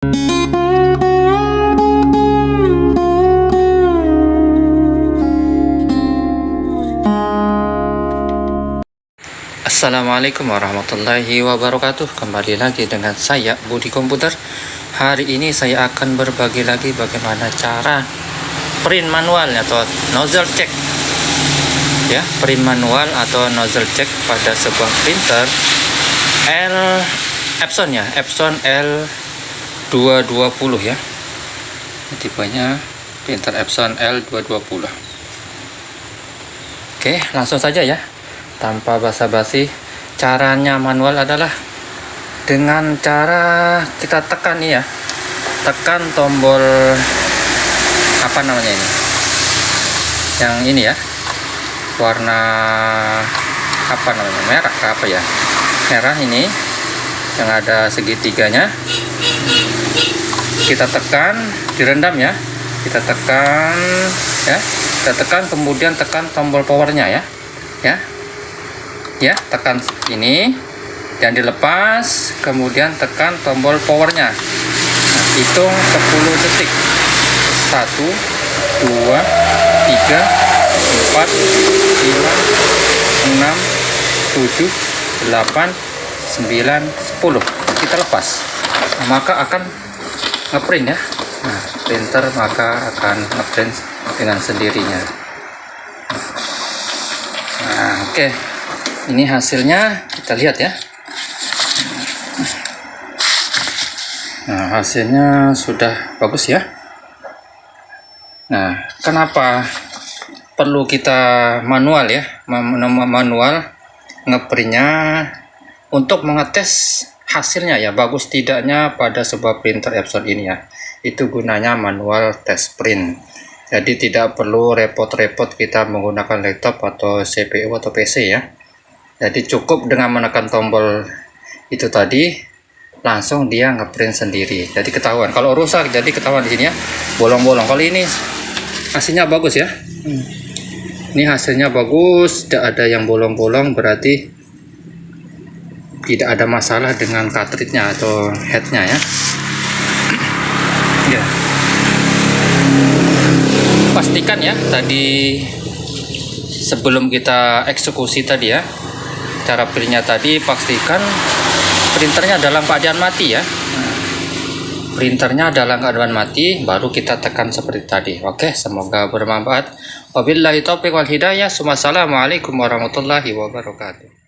Assalamualaikum warahmatullahi wabarakatuh. Kembali lagi dengan saya Budi Komputer. Hari ini saya akan berbagi lagi bagaimana cara print manual atau nozzle check. Ya print manual atau nozzle check pada sebuah printer L Epson ya Epson L220 ya. Tipenya printer Epson L220 Oke langsung saja ya. Tanpa basa-basi caranya manual adalah dengan cara kita tekan ya. Tekan tombol apa namanya ini? Yang ini ya. Warna apa namanya? Merah apa ya? Merah ini yang ada segitiganya kita tekan direndam ya. Kita tekan ya. Kita tekan kemudian tekan tombol powernya ya. Ya. Ya tekan ini. Dan dilepas kemudian tekan tombol powernya. Nah, hitung 10 detik. 1 2 3 4 5 6 7 8 9 10 kita lepas. Nah, maka akan ngeprint ya? Nah, printer maka akan ngeprint dengan sendirinya. Nah oke. Okay ini hasilnya kita lihat ya. Nah hasilnya sudah bagus ya. Nah kenapa perlu kita manual ya? Manual ngeprintnya untuk mengetes hasilnya ya bagus tidaknya pada sebuah printer Epson ini ya. Itu gunanya manual test print. Jadi tidak perlu repot-repot kita menggunakan laptop atau CPU atau PC ya. Jadi cukup dengan menekan tombol itu tadi langsung dia ngeprint sendiri. Jadi ketahuan. Kalau rusak jadi ketahuan di sini ya. Bolong-bolong. Kalau ini hasilnya bagus ya. Hmm. ini hasilnya bagus tidak ada yang bolong-bolong berarti tidak ada masalah dengan cartridge-nya atau headnya ya. Ya. Pastikan ya tadi sebelum kita eksekusi tadi ya cara printnya tadi pastikan printernya dalam keadaan mati ya. Printernya dalam keadaan mati baru kita tekan seperti tadi. Oke semoga bermanfaat. Wabillahi taufiq wal hidayah. Wassalamualaikum warahmatullahi wabarakatuh